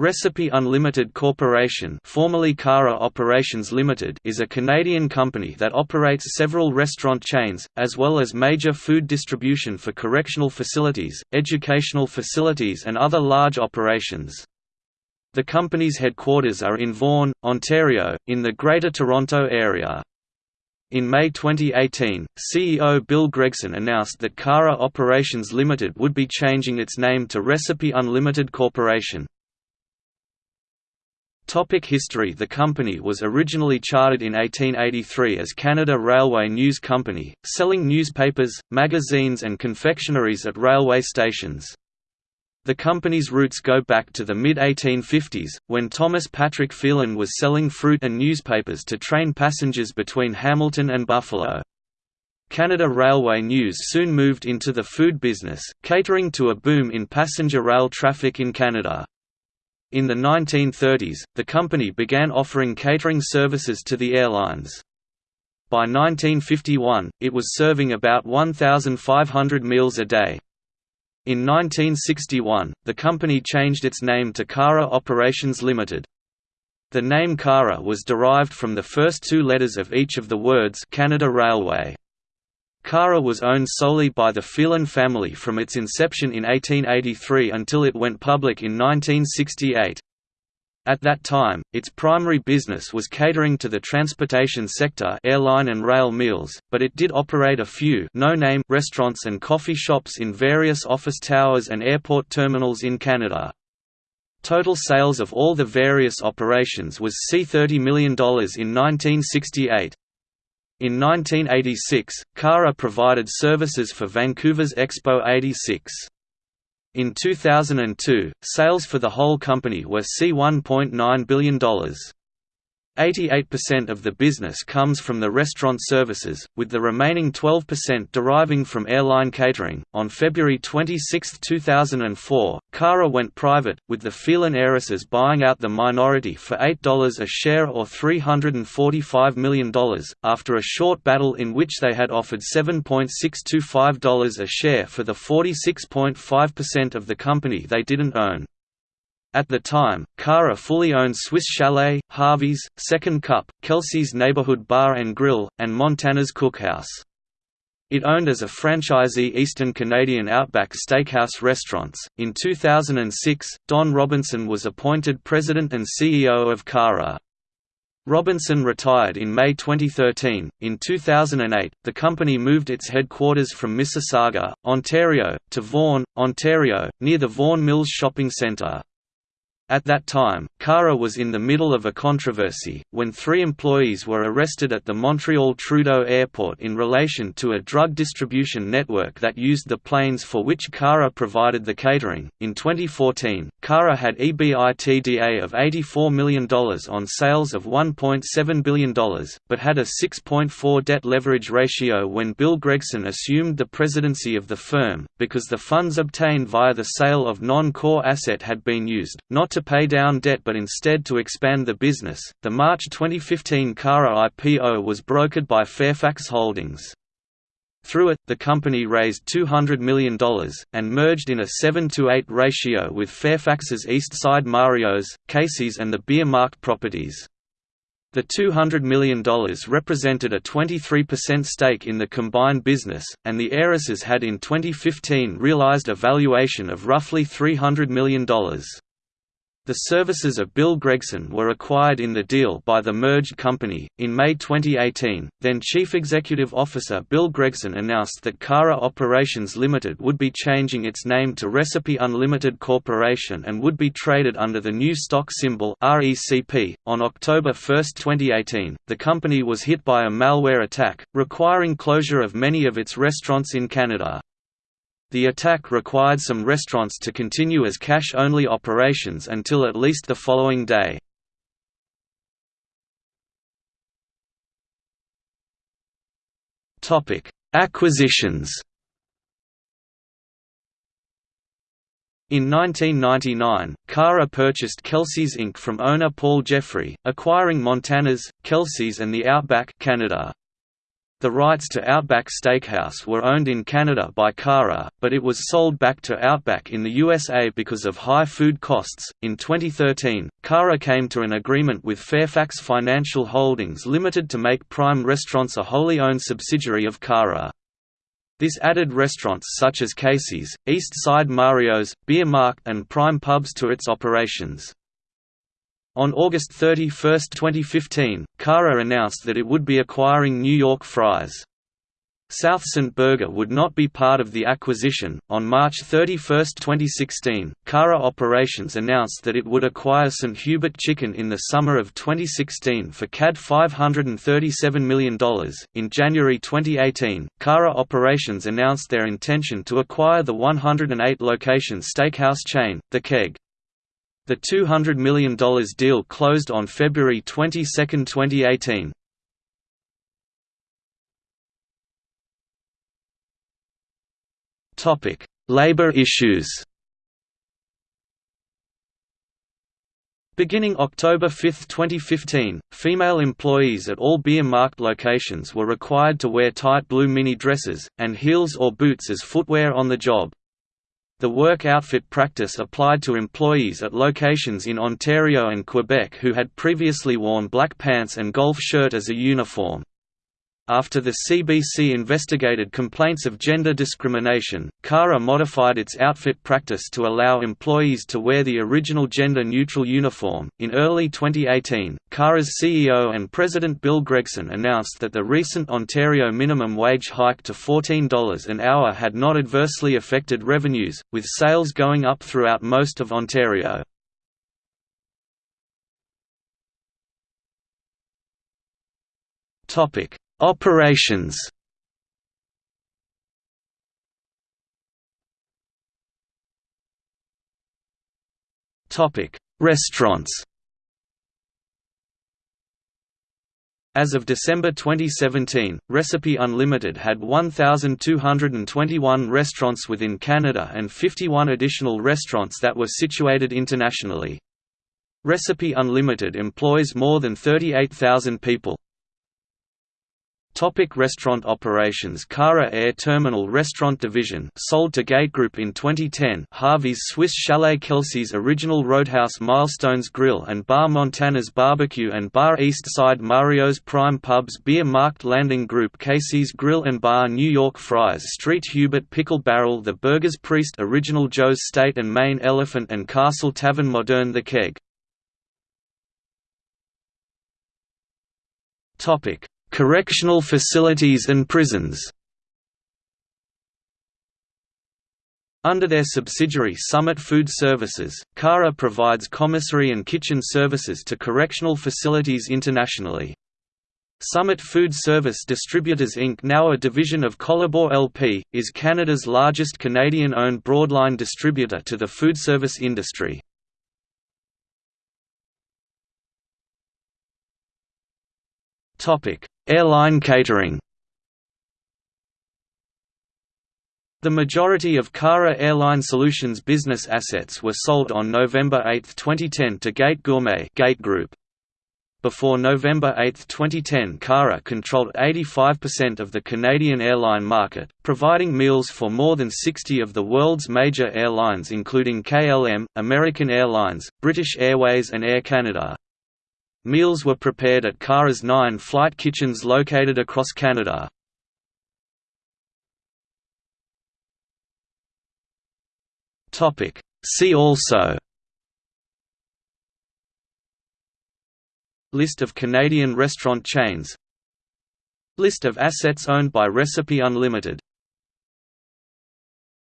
Recipe Unlimited Corporation formerly Cara Operations Limited is a Canadian company that operates several restaurant chains, as well as major food distribution for correctional facilities, educational facilities and other large operations. The company's headquarters are in Vaughan, Ontario, in the Greater Toronto Area. In May 2018, CEO Bill Gregson announced that Cara Operations Limited would be changing its name to Recipe Unlimited Corporation. Topic history The company was originally chartered in 1883 as Canada Railway News Company, selling newspapers, magazines and confectionaries at railway stations. The company's roots go back to the mid-1850s, when Thomas Patrick Phelan was selling fruit and newspapers to train passengers between Hamilton and Buffalo. Canada Railway News soon moved into the food business, catering to a boom in passenger rail traffic in Canada. In the 1930s, the company began offering catering services to the airlines. By 1951, it was serving about 1,500 meals a day. In 1961, the company changed its name to Cara Operations Limited. The name Cara was derived from the first two letters of each of the words Canada Railway. Cara was owned solely by the Phelan family from its inception in 1883 until it went public in 1968. At that time, its primary business was catering to the transportation sector airline and rail meals, but it did operate a few no-name restaurants and coffee shops in various office towers and airport terminals in Canada. Total sales of all the various operations was C$30 million in 1968. In 1986, Cara provided services for Vancouver's Expo 86. In 2002, sales for the whole company were C$1.9 billion. 88% of the business comes from the restaurant services, with the remaining 12% deriving from airline catering. On February 26, 2004, Cara went private, with the Phelan heiresses buying out the minority for $8 a share or $345 million, after a short battle in which they had offered $7.625 a share for the 46.5% of the company they didn't own. At the time, Cara fully owned Swiss Chalet, Harvey's, Second Cup, Kelsey's Neighborhood Bar and Grill, and Montana's Cookhouse. It owned as a franchisee Eastern Canadian Outback Steakhouse restaurants. In 2006, Don Robinson was appointed president and CEO of Cara. Robinson retired in May 2013. In 2008, the company moved its headquarters from Mississauga, Ontario, to Vaughan, Ontario, near the Vaughan Mills Shopping Centre. At that time, Cara was in the middle of a controversy, when three employees were arrested at the Montreal Trudeau Airport in relation to a drug distribution network that used the planes for which Cara provided the catering. In 2014, Cara had EBITDA of $84 million on sales of $1.7 billion, but had a 6.4 debt leverage ratio when Bill Gregson assumed the presidency of the firm, because the funds obtained via the sale of non core asset had been used, not to to pay down debt but instead to expand the business. The March 2015 Cara IPO was brokered by Fairfax Holdings. Through it, the company raised $200 million, and merged in a 7 to 8 ratio with Fairfax's Eastside Mario's, Casey's and the Beer Markt properties. The $200 million represented a 23% stake in the combined business, and the heiresses had in 2015 realized a valuation of roughly $300 million. The services of Bill Gregson were acquired in the deal by the merged company. In May 2018, then Chief Executive Officer Bill Gregson announced that Cara Operations Limited would be changing its name to Recipe Unlimited Corporation and would be traded under the new stock symbol RECP. On October 1, 2018, the company was hit by a malware attack, requiring closure of many of its restaurants in Canada. The attack required some restaurants to continue as cash-only operations until at least the following day. Acquisitions In 1999, Cara purchased Kelsey's Inc. from owner Paul Jeffrey, acquiring Montana's, Kelsey's and the Outback Canada. The rights to Outback Steakhouse were owned in Canada by Cara, but it was sold back to Outback in the USA because of high food costs. In 2013, Cara came to an agreement with Fairfax Financial Holdings Limited to make Prime Restaurants a wholly owned subsidiary of Cara. This added restaurants such as Casey's, East Side Mario's, Beer Markt, and Prime Pubs to its operations. On August 31, 2015, Cara announced that it would be acquiring New York Fries. Southside Burger would not be part of the acquisition. On March 31, 2016, Cara Operations announced that it would acquire St. Hubert Chicken in the summer of 2016 for CAD $537 million. In January 2018, Cara Operations announced their intention to acquire the 108 location steakhouse chain, The Keg. The $200 million deal closed on February 22, 2018. Topic: Labor issues. Beginning October 5, 2015, female employees at all Beer Markt locations were required to wear tight blue mini dresses, and heels or boots as footwear on the job. The work outfit practice applied to employees at locations in Ontario and Quebec who had previously worn black pants and golf shirt as a uniform. After the CBC investigated complaints of gender discrimination, CARA modified its outfit practice to allow employees to wear the original gender neutral uniform. In early 2018, CARA's CEO and President Bill Gregson announced that the recent Ontario minimum wage hike to $14 an hour had not adversely affected revenues, with sales going up throughout most of Ontario. Topic Operations Restaurants. As of December 2017, Recipe Unlimited had 1,221 restaurants within Canada and 51 additional restaurants that were situated internationally. Recipe Unlimited employs more than 38,000 people. Topic restaurant operations Cara Air Terminal Restaurant Division sold to Gate Group in 2010 Harvey's Swiss Chalet Kelsey's Original Roadhouse Milestones Grill and Bar Montana's Barbecue and Bar East Side Mario's Prime Pubs Beer Markt Landing Group Casey's Grill and Bar New York Fries Street Hubert Pickle Barrel The Burgers Priest Original Joe's State and Main Elephant and Castle Tavern Modern The Keg Correctional facilities and prisons Under their subsidiary Summit Food Services, CARA provides commissary and kitchen services to correctional facilities internationally. Summit Food Service Distributors Inc. now a division of Colabor LP, is Canada's largest Canadian-owned broadline distributor to the food service industry. Airline catering The majority of Cara Airline Solutions business assets were sold on November 8, 2010 to Gate Gourmet Gate Group. Before November 8, 2010 Cara controlled 85% of the Canadian airline market, providing meals for more than 60 of the world's major airlines including KLM, American Airlines, British Airways and Air Canada. Meals were prepared at Cara's nine flight kitchens located across Canada. See also List of Canadian restaurant chains List of assets owned by Recipe Unlimited